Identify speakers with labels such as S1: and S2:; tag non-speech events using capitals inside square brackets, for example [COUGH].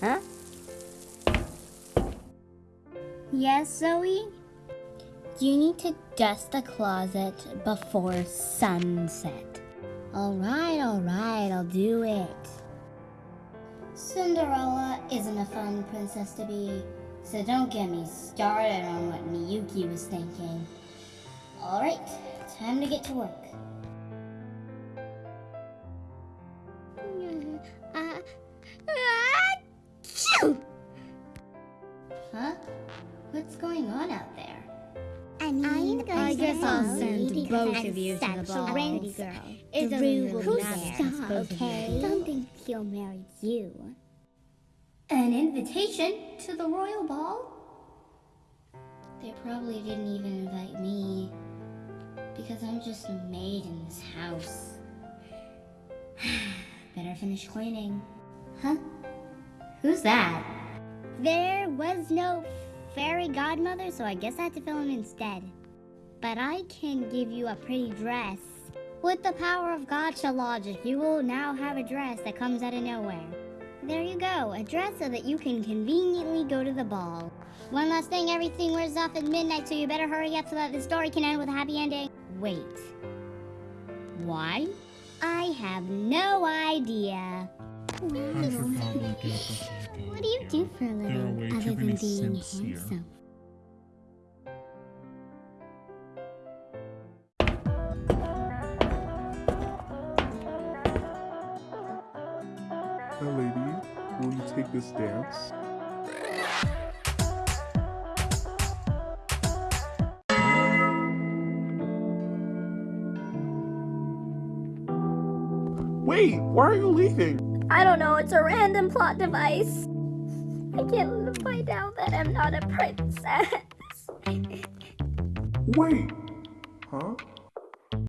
S1: huh?
S2: Yes, Zoe? You need to dust the closet before sunset. Alright, alright, I'll do it. Cinderella isn't a fun princess to be, so don't get me started on what Miyuki was thinking. Alright, time to get to work. Uh! Huh? What's going on out there?
S1: I mean,
S2: I guess I'll send both of you to the ball.
S1: pretty girl.
S2: It's
S1: The
S2: a
S1: Rue
S2: little
S1: will
S2: matter,
S1: stop,
S2: supposed to be.
S1: okay? Don't think he'll marry you.
S2: An invitation to the royal ball? They probably didn't even invite me because I'm just a maid in this house. [SIGHS] Better finish cleaning. Huh? Who's that?
S1: There was no fairy godmother, so I guess I had to fill him instead. But I can give you a pretty dress. With the power of Gacha logic, you will now have a dress that comes out of nowhere. There you go, a dress so that you can conveniently go to the ball. One last thing, everything wears off at midnight, so you better hurry up so that the story can end with a happy ending. Wait. Why? I have no idea.
S3: I should probably get this
S1: What do you do for a living other than being
S3: simps
S1: handsome?
S4: Hi, lady. Will you take this dance? Wait, why are you leaving?
S5: I don't know, it's a random plot device. I can't find out that I'm not a princess. [LAUGHS]
S4: Wait. Huh?